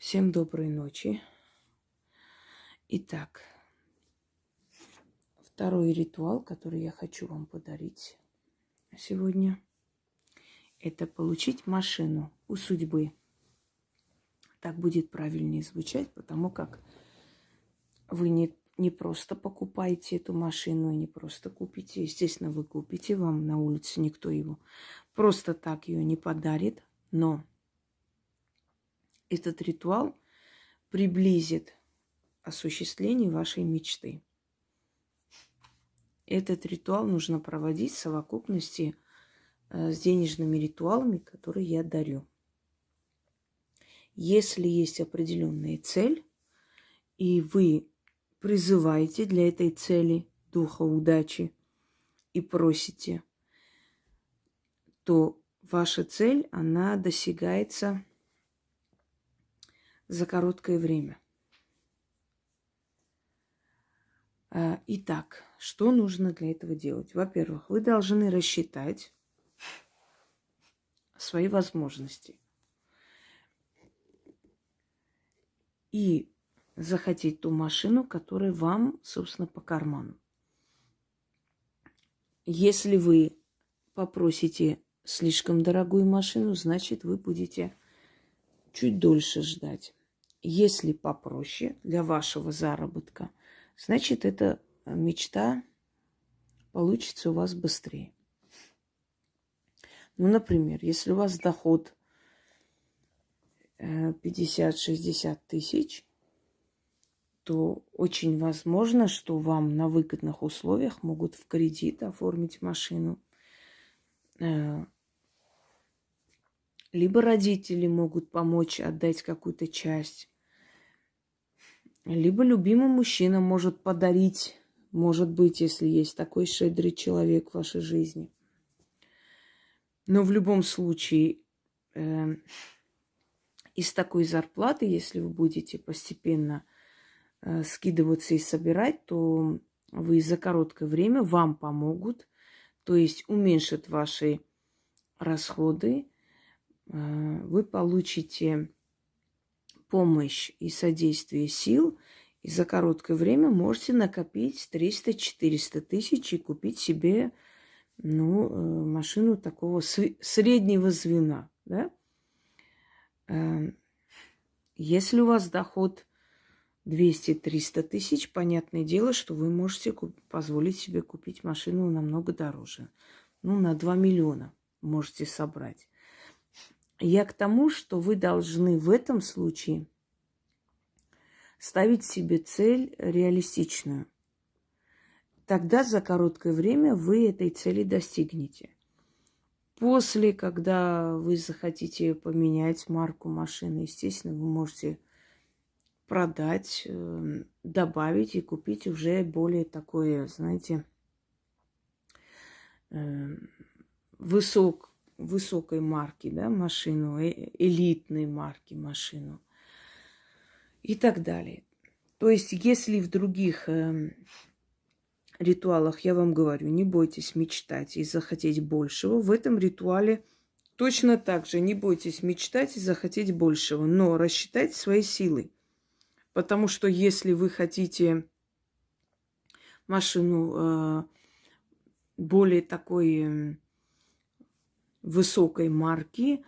Всем доброй ночи. Итак, второй ритуал, который я хочу вам подарить сегодня, это получить машину у судьбы. Так будет правильнее звучать, потому как вы не, не просто покупаете эту машину, не просто купите. Естественно, вы купите, вам на улице никто его просто так ее не подарит, но этот ритуал приблизит осуществление вашей мечты. Этот ритуал нужно проводить в совокупности э, с денежными ритуалами, которые я дарю. Если есть определенная цель, и вы призываете для этой цели духа удачи и просите, то ваша цель, она достигается за короткое время. А, итак, что нужно для этого делать? Во-первых, вы должны рассчитать свои возможности и захотеть ту машину, которая вам, собственно, по карману. Если вы попросите слишком дорогую машину, значит, вы будете чуть дольше ждать. Если попроще для вашего заработка, значит, эта мечта получится у вас быстрее. Ну, например, если у вас доход 50-60 э, тысяч, то очень возможно, что вам на выгодных условиях могут в кредит оформить машину. Либо родители могут помочь отдать какую-то часть. Либо любимый мужчина может подарить, может быть, если есть такой щедрый человек в вашей жизни. Но в любом случае, э, из такой зарплаты, если вы будете постепенно э, скидываться и собирать, то вы за короткое время вам помогут, то есть уменьшат ваши расходы, вы получите помощь и содействие сил, и за короткое время можете накопить 300-400 тысяч и купить себе ну, э, машину такого среднего звена. Да? Эм, если у вас доход 200-300 тысяч, понятное дело, что вы можете позволить себе купить машину намного дороже. Ну, на 2 миллиона можете собрать. Я к тому, что вы должны в этом случае ставить себе цель реалистичную. Тогда за короткое время вы этой цели достигнете. После, когда вы захотите поменять марку машины, естественно, вы можете продать, эм, добавить и купить уже более такое, знаете, эм, высок, высокой марки, да, машину, э, элитной марки машину и так далее. То есть, если в других э, ритуалах я вам говорю, не бойтесь мечтать и захотеть большего, в этом ритуале точно так же не бойтесь мечтать и захотеть большего, но рассчитайте свои силы. Потому что если вы хотите машину э, более такой высокой марки,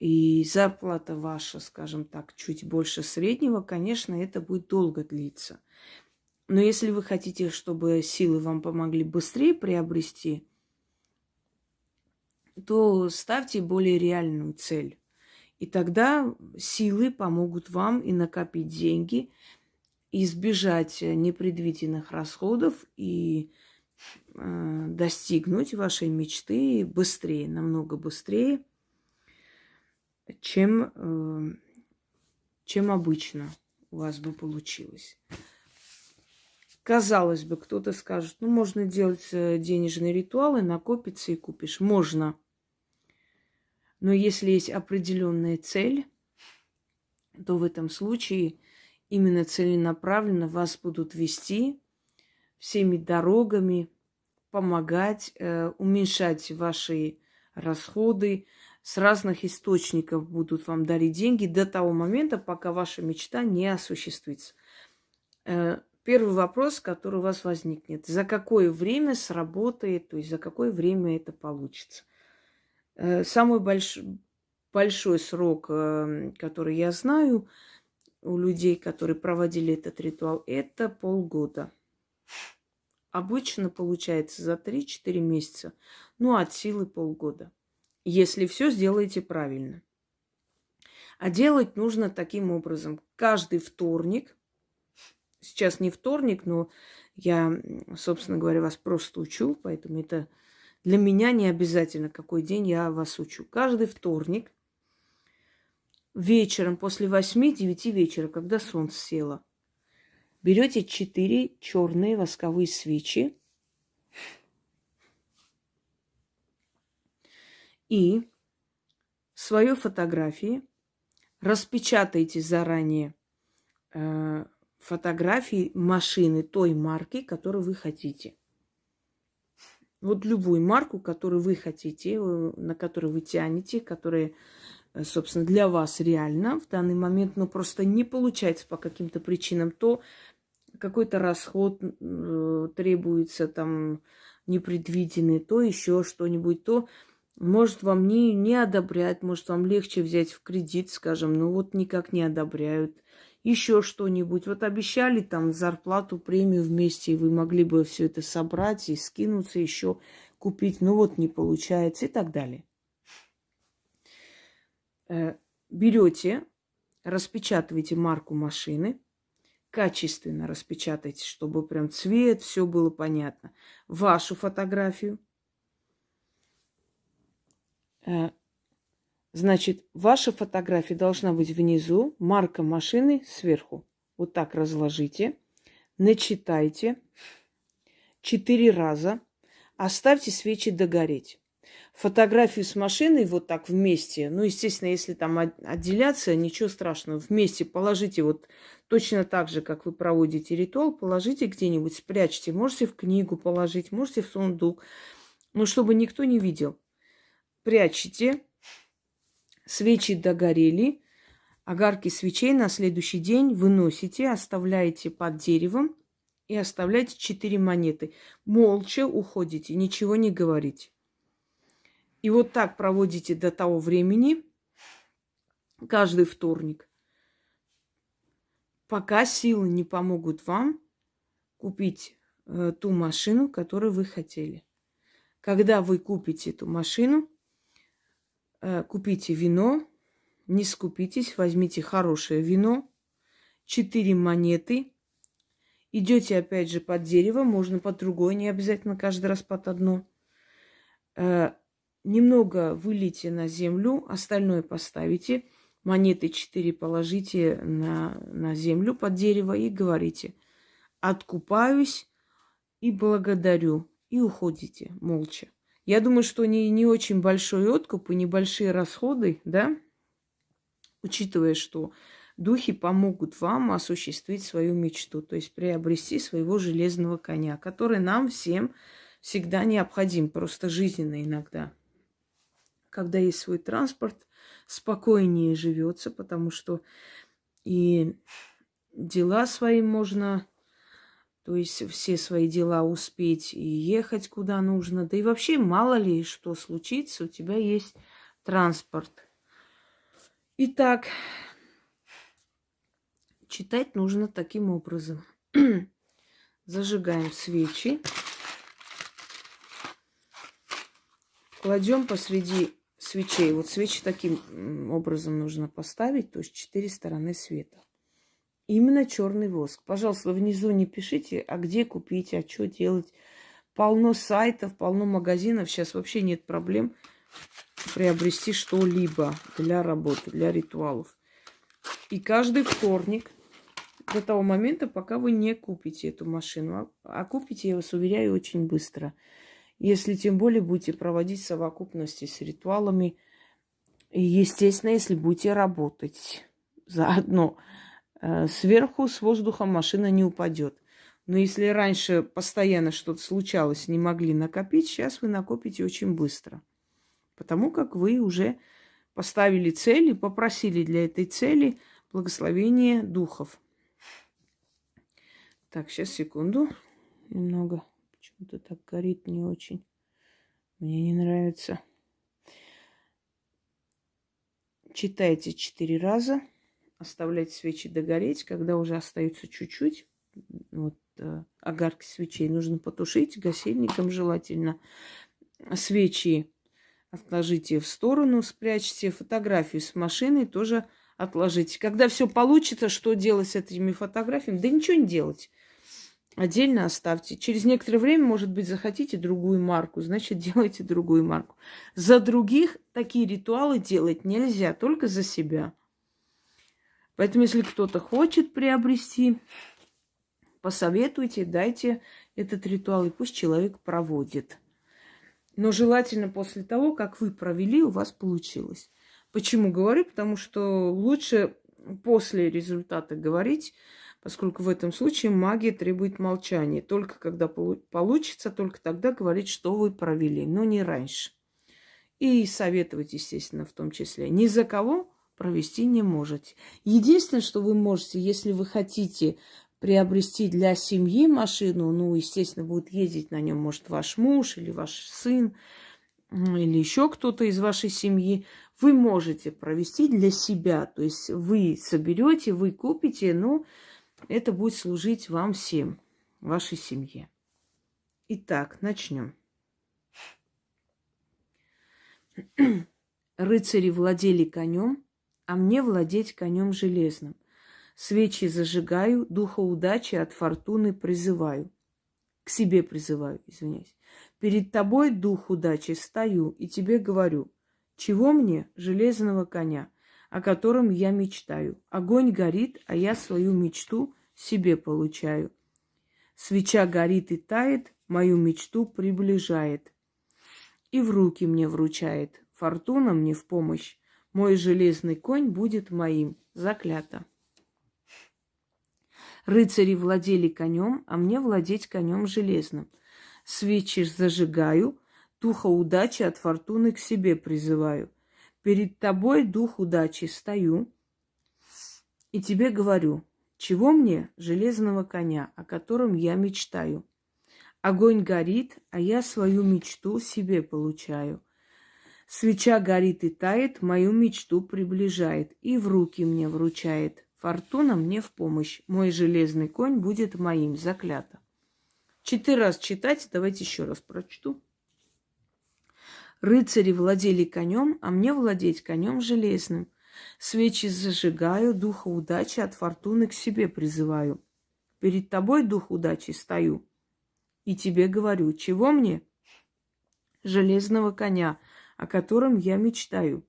и зарплата ваша, скажем так, чуть больше среднего, конечно, это будет долго длиться. Но если вы хотите, чтобы силы вам помогли быстрее приобрести, то ставьте более реальную цель. И тогда силы помогут вам и накопить деньги, избежать непредвиденных расходов и достигнуть вашей мечты быстрее, намного быстрее, чем, э, чем обычно у вас бы получилось. Казалось бы, кто-то скажет, ну, можно делать э, денежные ритуалы, накопиться и купишь. Можно. Но если есть определенная цель, то в этом случае именно целенаправленно вас будут вести всеми дорогами, помогать, э, уменьшать ваши расходы, с разных источников будут вам дарить деньги до того момента, пока ваша мечта не осуществится. Э, первый вопрос, который у вас возникнет. За какое время сработает, то есть за какое время это получится? Э, самый больш... большой срок, э, который я знаю у людей, которые проводили этот ритуал, это полгода. Обычно получается за 3-4 месяца, ну, от силы полгода, если все сделаете правильно. А делать нужно таким образом. Каждый вторник, сейчас не вторник, но я, собственно говоря, вас просто учу, поэтому это для меня не обязательно, какой день я вас учу. Каждый вторник вечером после 8-9 вечера, когда солнце село, берете 4 черные восковые свечи и свою фотографии распечатайте заранее э, фотографии машины той марки, которую вы хотите. Вот любую марку, которую вы хотите, э, на которую вы тянете, которая, э, собственно, для вас реально в данный момент, но просто не получается по каким-то причинам, то какой-то расход э, требуется там непредвиденный, то еще что-нибудь, то может вам не, не одобрять, может вам легче взять в кредит, скажем, но вот никак не одобряют еще что-нибудь. Вот обещали там зарплату, премию вместе, и вы могли бы все это собрать и скинуться еще купить, но вот не получается и так далее. Э, берете, распечатываете марку машины, качественно распечатайте, чтобы прям цвет, все было понятно. Вашу фотографию, э, Значит, ваша фотография должна быть внизу, марка машины сверху. Вот так разложите, начитайте четыре раза, оставьте свечи догореть. Фотографию с машиной вот так вместе, ну, естественно, если там отделяться, ничего страшного, вместе положите вот точно так же, как вы проводите ритуал, положите где-нибудь, спрячьте, можете в книгу положить, можете в сундук, но чтобы никто не видел. Прячете, Свечи догорели, огарки свечей на следующий день выносите, оставляете под деревом и оставляете четыре монеты. Молча уходите, ничего не говорите. И вот так проводите до того времени, каждый вторник, пока силы не помогут вам купить э, ту машину, которую вы хотели. Когда вы купите эту машину, Э, купите вино, не скупитесь, возьмите хорошее вино, четыре монеты, идете опять же под дерево, можно под другое, не обязательно каждый раз под одно. Немного вылейте на землю, остальное поставите, монеты четыре положите на, на землю под дерево и говорите, откупаюсь и благодарю, и уходите молча. Я думаю, что не, не очень большой откуп и небольшие расходы, да, учитывая, что духи помогут вам осуществить свою мечту, то есть приобрести своего железного коня, который нам всем всегда необходим, просто жизненно иногда. Когда есть свой транспорт, спокойнее живется, потому что и дела свои можно то есть все свои дела успеть и ехать куда нужно. Да и вообще мало ли что случится, у тебя есть транспорт. Итак, читать нужно таким образом. Зажигаем свечи. Кладем посреди свечей. Вот свечи таким образом нужно поставить, то есть четыре стороны света. Именно черный воск. Пожалуйста, внизу не пишите, а где купить, а что делать. Полно сайтов, полно магазинов. Сейчас вообще нет проблем приобрести что-либо для работы, для ритуалов. И каждый вторник до того момента, пока вы не купите эту машину. А, а купите, я вас уверяю, очень быстро. Если тем более будете проводить совокупности с ритуалами. И, естественно, если будете работать заодно. Э, сверху с воздухом машина не упадет. Но если раньше постоянно что-то случалось, не могли накопить, сейчас вы накопите очень быстро. Потому как вы уже поставили цель и попросили для этой цели благословение духов. Так, сейчас секунду. Немного. Почему-то так горит не очень. Мне не нравится. Читайте четыре раза. Оставляйте свечи догореть. Когда уже остается чуть-чуть, вот э, огарки свечей нужно потушить гасильником желательно. Свечи отложите в сторону, спрячьте. Фотографию с машиной тоже отложите. Когда все получится, что делать с этими фотографиями? Да ничего не делать. Отдельно оставьте. Через некоторое время, может быть, захотите другую марку, значит, делайте другую марку. За других такие ритуалы делать нельзя, только за себя. Поэтому, если кто-то хочет приобрести, посоветуйте, дайте этот ритуал, и пусть человек проводит. Но желательно после того, как вы провели, у вас получилось. Почему говорю? Потому что лучше после результата говорить, поскольку в этом случае магия требует молчания. Только когда получится, только тогда говорить, что вы провели, но не раньше. И советовать, естественно, в том числе. Ни за кого провести не можете. Единственное, что вы можете, если вы хотите приобрести для семьи машину, ну, естественно, будет ездить на нем, может, ваш муж или ваш сын, или еще кто-то из вашей семьи, вы можете провести для себя. То есть вы соберете, вы купите, но это будет служить вам всем, вашей семье. Итак, начнем. Рыцари владели конем, а мне владеть конем железным. Свечи зажигаю, духа удачи от фортуны призываю. К себе призываю, извиняюсь. Перед тобой, дух удачи, стою и тебе говорю, чего мне железного коня, о котором я мечтаю. Огонь горит, а я свою мечту себе получаю. Свеча горит и тает, мою мечту приближает. И в руки мне вручает. Фортуна мне в помощь. Мой железный конь будет моим. Заклято. Рыцари владели конем, а мне владеть конем железным. Свечи зажигаю, духа удачи от фортуны к себе призываю. Перед тобой, дух удачи, стою и тебе говорю, чего мне железного коня, о котором я мечтаю. Огонь горит, а я свою мечту себе получаю. Свеча горит и тает, мою мечту приближает и в руки мне вручает. Фортуна мне в помощь. Мой железный конь будет моим. Заклято. Четыре раз читать. Давайте еще раз прочту. Рыцари владели конем, а мне владеть конем железным. Свечи зажигаю, духа удачи от фортуны к себе призываю. Перед тобой, дух удачи, стою. И тебе говорю, чего мне? Железного коня, о котором я мечтаю.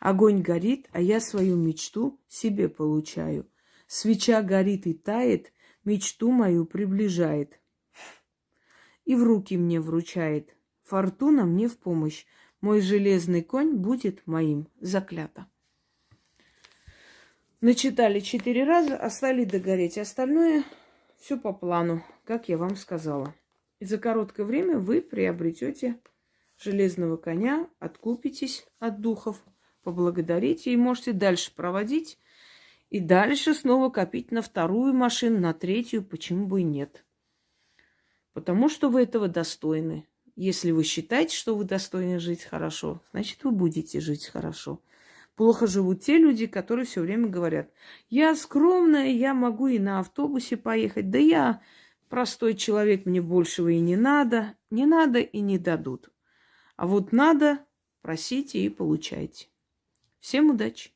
Огонь горит, а я свою мечту себе получаю. Свеча горит и тает, мечту мою приближает. И в руки мне вручает. Фортуна мне в помощь. Мой железный конь будет моим. Заклято. Начитали четыре раза, оставили догореть. Остальное все по плану, как я вам сказала. И за короткое время вы приобретете железного коня, откупитесь от духов – поблагодарите и можете дальше проводить. И дальше снова копить на вторую машину, на третью, почему бы и нет. Потому что вы этого достойны. Если вы считаете, что вы достойны жить хорошо, значит, вы будете жить хорошо. Плохо живут те люди, которые все время говорят, я скромная, я могу и на автобусе поехать, да я простой человек, мне большего и не надо. Не надо и не дадут. А вот надо, просите и получайте. Всем удачи!